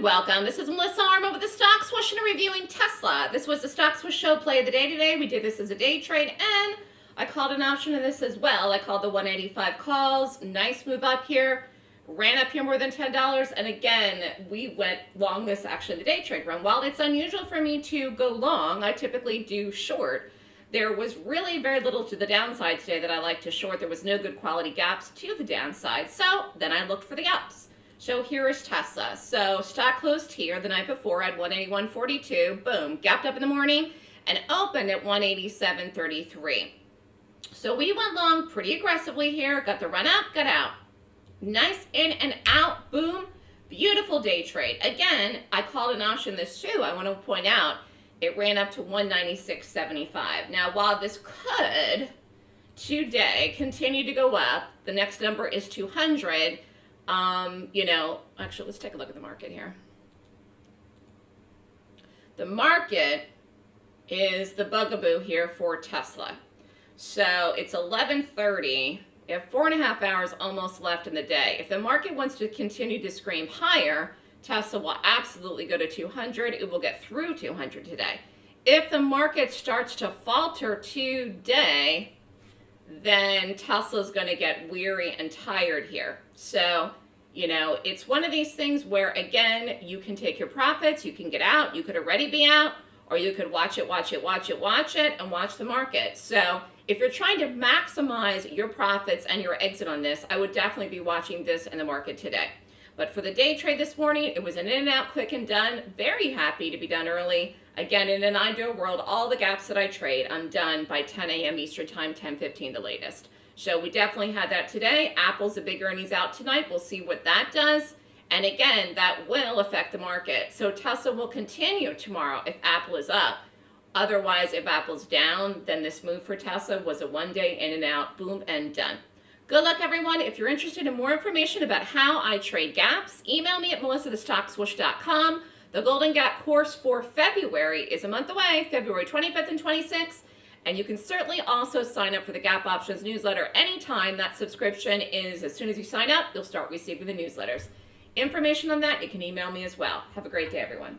welcome. This is Melissa Armo with the Stock Swoosh and reviewing Tesla. This was the Stock Swoosh show play of the day today. We did this as a day trade and I called an option in this as well. I called the 185 calls. Nice move up here. Ran up here more than $10 and again we went long this actually the day trade run. While it's unusual for me to go long, I typically do short. There was really very little to the downside today that I like to short. There was no good quality gaps to the downside. So then I looked for the ups. So here is Tesla. So stock closed here the night before at 181.42. Boom, gapped up in the morning and opened at 187.33. So we went long pretty aggressively here. Got the run up, got out. Nice in and out, boom. Beautiful day trade. Again, I called an option this too. I want to point out it ran up to 196.75. Now, while this could today continue to go up, the next number is 200 um, you know, actually, let's take a look at the market here. The market is the bugaboo here for Tesla. So it's 1130. You have four and a half hours almost left in the day. If the market wants to continue to scream higher, Tesla will absolutely go to 200. It will get through 200 today. If the market starts to falter today, then Tesla's going to get weary and tired here. So, you know, it's one of these things where, again, you can take your profits, you can get out, you could already be out, or you could watch it, watch it, watch it, watch it, and watch the market. So if you're trying to maximize your profits and your exit on this, I would definitely be watching this in the market today. But for the day trade this morning, it was an in and out, quick and done. Very happy to be done early. Again, in an ideal world, all the gaps that I trade, I'm done by 10 a.m. Eastern Time, 10:15 the latest. So we definitely had that today. Apple's a big earnings out tonight. We'll see what that does. And again, that will affect the market. So Tesla will continue tomorrow if Apple is up. Otherwise, if Apple's down, then this move for Tesla was a one day in and out, boom, and done. Good luck, everyone. If you're interested in more information about how I trade gaps, email me at melissathestockswoosh.com. The Golden Gap course for February is a month away, February 25th and 26th. And you can certainly also sign up for the Gap Options newsletter anytime. That subscription is as soon as you sign up, you'll start receiving the newsletters. Information on that, you can email me as well. Have a great day, everyone.